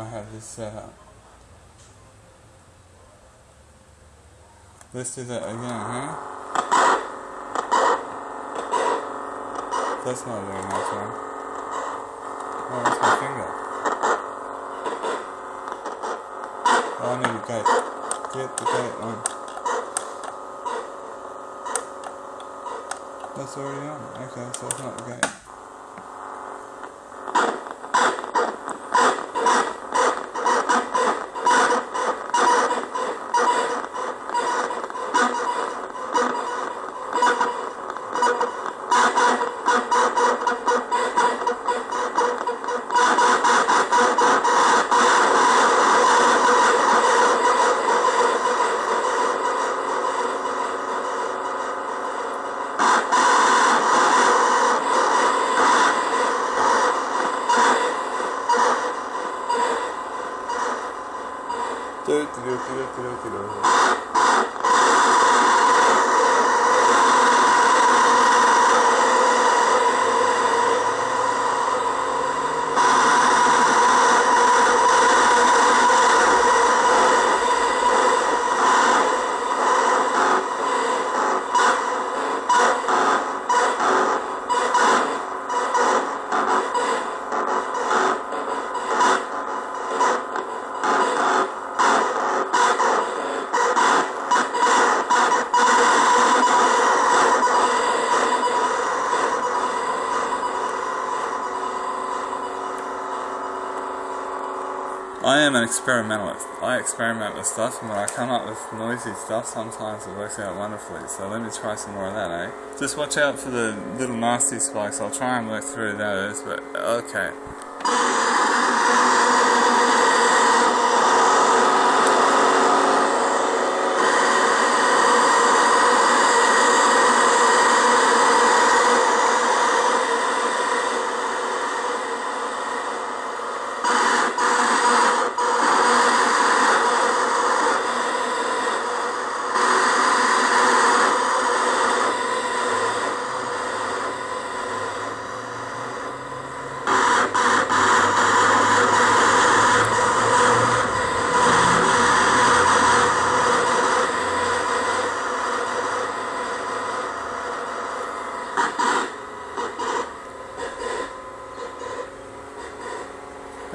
I have this set up. Let's do that again, huh? That's not very nice one. Oh, that's my finger. Oh, I need a gate. Get the gate on. That's already on. Okay, so it's not the gate. Do, do, do, do, do, am an experimentalist. I experiment with stuff, and when I come up with noisy stuff, sometimes it works out wonderfully. So let me try some more of that, eh? Just watch out for the little nasty spikes. I'll try and work through those, but okay.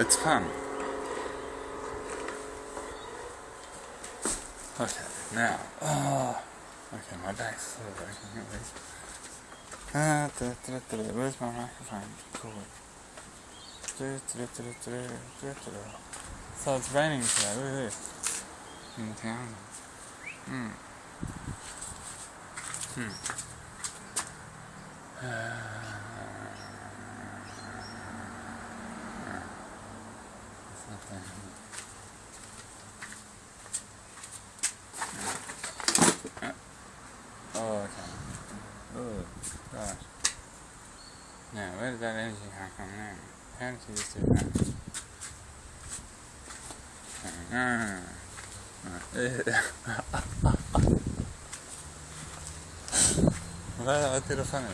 It's fun. Okay, now. Oh, okay, my back's breaking at least. Ah, da, da, da, da, where's my microphone? Cool. Da, da, da, da, da, da. So it's raining today, look at this. In the town. Hmm. Hmm. It's not there. Oh, okay. Oh, gosh. Now, where did that energy come from now? How did you just do that? Ah. Well, I did a funny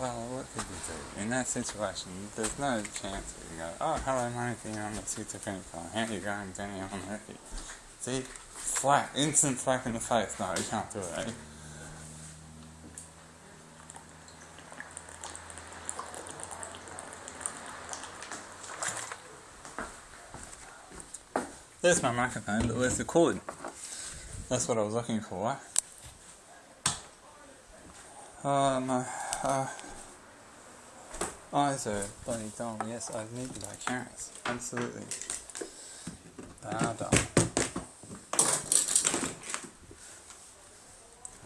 Well, what could you do? In that situation, there's no chance that you go, oh, hello, money thing on the schizophrenic How you going, Danny? I'm happy. See? Flat, Instant slap in the face. No, you can't do it, eh? There's my microphone, but where's the cord? That's what I was looking for. Oh, my uh, eyes are bloody dull. Yes, I need buy carrots. Absolutely. They are dull.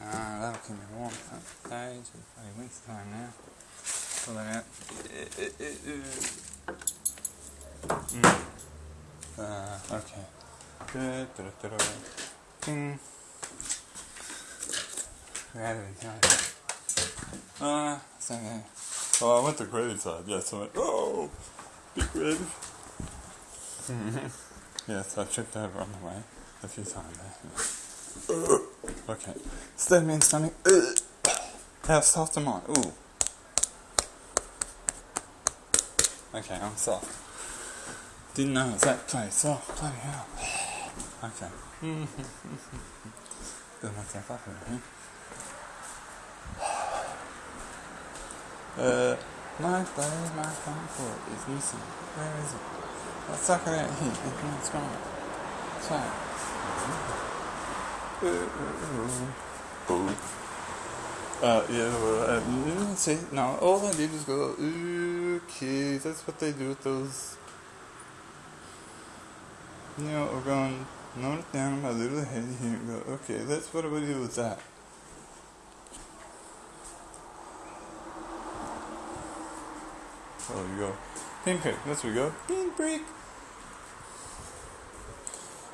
Ah, that'll keep me warm. It's bloody winter time now. Pull that out. Mm. Uh, okay. Da, da, da. Ding. Of it. Uh, so, yeah. Oh, I went the creative side. Yes, I went, oh, big creative. yes, I tripped over on the way a few times. okay. Stab me in stomach. How soft am I? Ooh. Okay, I'm soft. Didn't know it was that place. Soft. Bloody hell. Okay. Build myself up a bit. Uh, my buddy, my phone cord is missing. Where is it? Let's suck it out here. It's gone. It's fine. Uh, yeah, well, uh, see, no, all I did was go, okay, that's what they do with those, you know, note it down my little head here and go, okay, that's what we do with that. Oh, you go, pinprick, that's where we go, pinprick.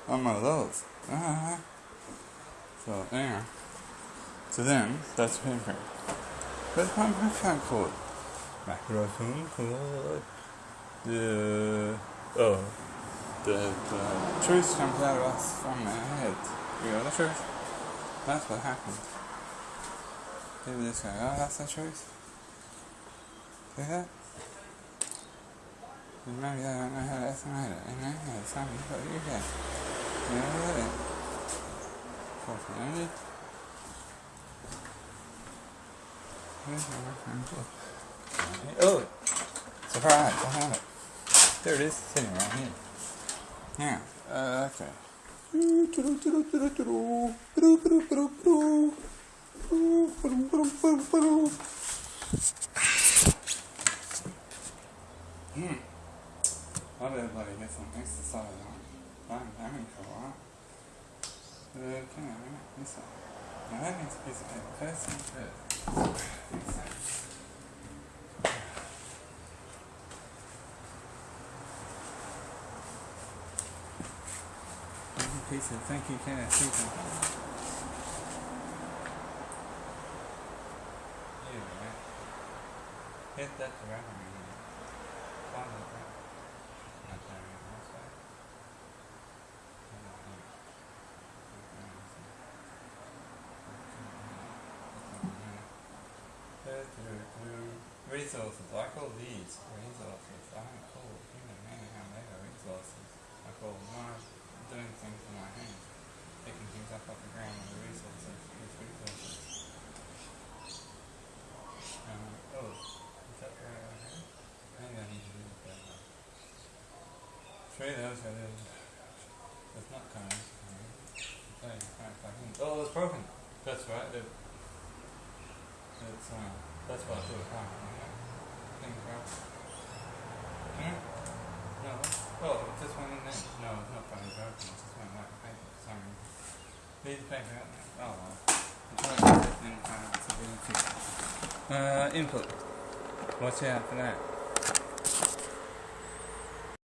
On my those. Uh-huh. So, yeah. So then, that's pinprick. But my microphone cord. Microphone cord. The, oh, the, the truth comes out of us from our head. You know the truth? That's what happened. People just go, oh, that's the truth. See that? And maybe they don't know how to estimate it. You know, oh, it's something to use that. You know that? Fortunately. Oh! Surprise! I have it. There it is, sitting right here. Now, uh, okay. Hmm. I better bloody get some exercise on. I'm having a come on, this one. Now that needs a piece of paper. First thing first. Of thank you, something? Anyway, hit that around me. Follow that. Resources. I call these resources. I don't call human mayhem mega resources. I call my doing things with my hands. Picking things up off the ground with resources. These resources. Um, oh, is that right over here? Maybe I need to do that. Those not in. Oh, it's broken. That's right. It, it's uh, that's what I do. Broken. Hmm? No. Oh, this one in there. No, it's not broken. It's just one like paper. Sorry. Leave the paper. Oh well. I'm trying to get this in it's a Uh, input. Watch out for that.